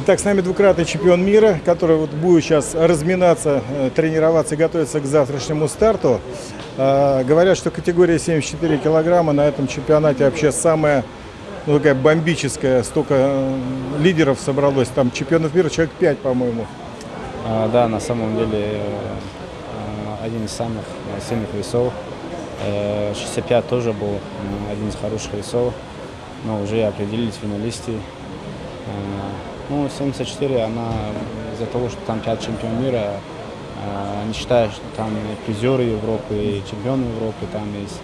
Итак, с нами двукратный чемпион мира, который вот будет сейчас разминаться, э, тренироваться и готовиться к завтрашнему старту. Э, говорят, что категория 74 килограмма на этом чемпионате вообще самая ну, такая бомбическая. Столько э, лидеров собралось. Там чемпионов мира человек 5, по-моему. А, да, на самом деле один из самых сильных весов. 65 тоже был один из хороших весов, но уже определились финалисты. Ну, 74, она из-за того, что там 5 чемпион мира, э, не считаю, что там призеры Европы, и чемпионы Европы там есть.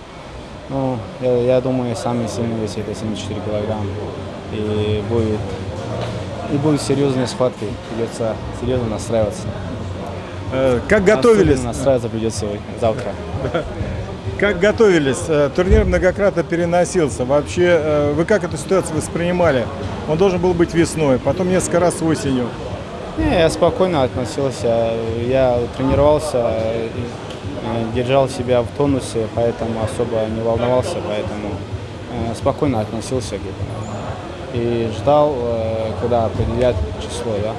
Ну, я, я думаю, самый сильный вес это 74 килограмм. И будет, и будет серьезные схватки, придется серьезно настраиваться. Э, как готовились? Особенно настраиваться придется завтра. Как готовились? Э, турнир многократно переносился. Вообще, э, вы как эту ситуацию воспринимали? Он должен был быть весной, потом несколько раз осенью. Не, я спокойно относился. Я тренировался, э, держал себя в тонусе, поэтому особо не волновался, поэтому спокойно относился. И ждал, когда определят число, да.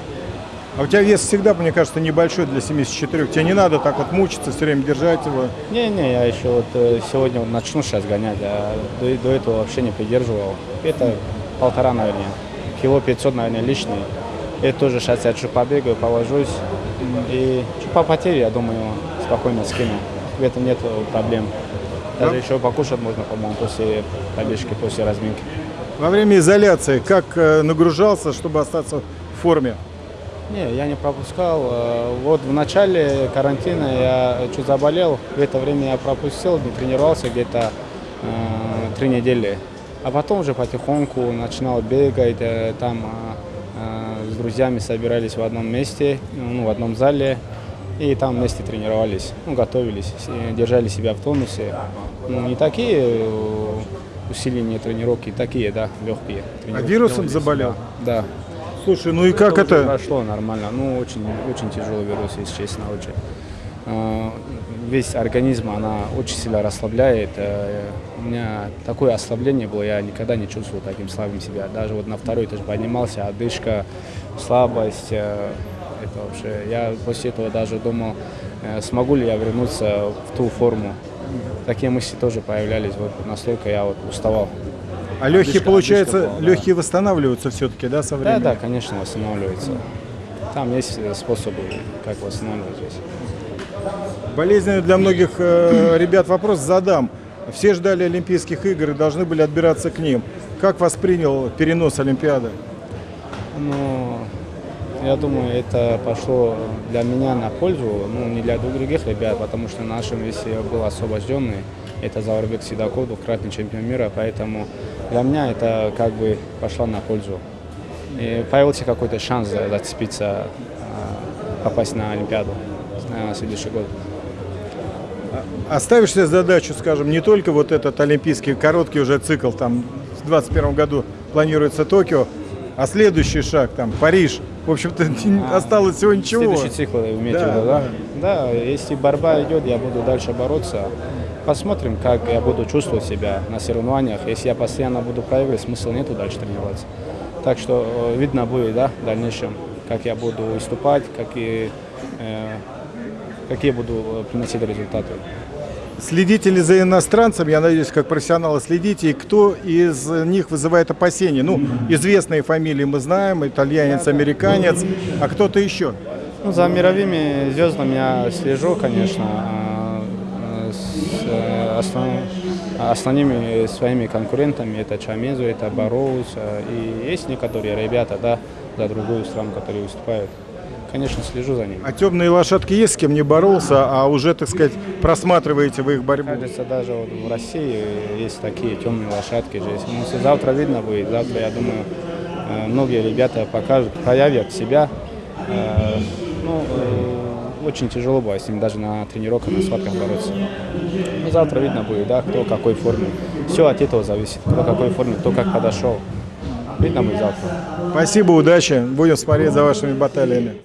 А у тебя вес всегда, мне кажется, небольшой для 74. Тебе не надо так вот мучиться, все время держать его. Не-не, я еще вот э, сегодня вот начну сейчас гонять, а до, до этого вообще не придерживал. Это полтора, наверное. Кило 500, наверное, лишний. Это тоже сейчас я чуть побегаю, положусь. И чуть по потере, я думаю, спокойно скину. В этом нет проблем. Даже да? еще покушать можно, по-моему, после пробежки, после разминки. Во время изоляции как э, нагружался, чтобы остаться в форме? Не, я не пропускал. Э, вот в начале карантина я чуть заболел. В это время я пропустил, не тренировался где-то э, три недели. А потом уже потихоньку начинал бегать. Э, там э, с друзьями собирались в одном месте, ну, в одном зале. И там вместе тренировались, ну, готовились, держали себя в тонусе. Ну, не такие э, усиления тренировки, такие, да, легкие. А вирусом заболел? Да. Слушай, ну и как это? Прошло нормально. Ну, очень, очень тяжелый вирус, если честно, очень. А, весь организм, она очень сильно расслабляет. Э, у меня такое ослабление было, я никогда не чувствовал таким слабым себя. Даже вот на второй тоже поднимался, одышка, слабость. Э, это вообще, я после этого даже думал, э, смогу ли я вернуться в ту форму. Такие мысли тоже появлялись, вот настолько я вот уставал. А легкие, получается, была, легкие восстанавливаются все-таки, да, со временем? Да, да, конечно, восстанавливаются. Там есть способы, как восстанавливать здесь. Болезненный для многих э, ребят вопрос задам. Все ждали Олимпийских игр и должны были отбираться к ним. Как воспринял перенос Олимпиады? Ну, я думаю, это пошло для меня на пользу, ну, не для других ребят, потому что нашим весе был освобожденный. Это Заурбек Сидаков, двукратный чемпион мира, поэтому для меня это как бы пошло на пользу. И появился какой-то шанс зацепиться, а, попасть на Олимпиаду на следующий год. А оставишь себе задачу, скажем, не только вот этот олимпийский короткий уже цикл, там в 2021 году планируется Токио, а следующий шаг, там, Париж, в общем-то, а, осталось всего ничего. Следующий цикл, имеете да, виду, да? Да, если борьба идет, я буду дальше бороться. Посмотрим, как я буду чувствовать себя на соревнованиях. Если я постоянно буду проигрывать, смысла нету дальше тренироваться. Так что э, видно будет, да, в дальнейшем, как я буду выступать, какие, э, какие буду э, приносить результаты. Следите ли за иностранцами, я надеюсь, как профессионалы следите, и кто из них вызывает опасения? Ну, известные фамилии мы знаем, итальянец, американец, а кто-то еще? Ну, за мировыми звездами я слежу, конечно. А Э, основ, основными своими конкурентами это Чамезу, это Бароус, и есть некоторые ребята, да, за другую страну, которые выступают. Конечно, слежу за ними. А темные лошадки есть, с кем не боролся, а уже, так сказать, просматриваете вы их борьбу? Кажется, даже вот в России есть такие темные лошадки. Же. Ну, завтра видно будет, завтра, я думаю, э, многие ребята покажут, проявят себя. Ну, очень тяжело было с ним даже на тренировках, на схватках бороться. Ну, завтра видно будет, да, кто в какой форме. Все от этого зависит, кто в какой форме, кто как подошел. Видно будет завтра. Спасибо, удачи. Будем смотреть за вашими баталиями.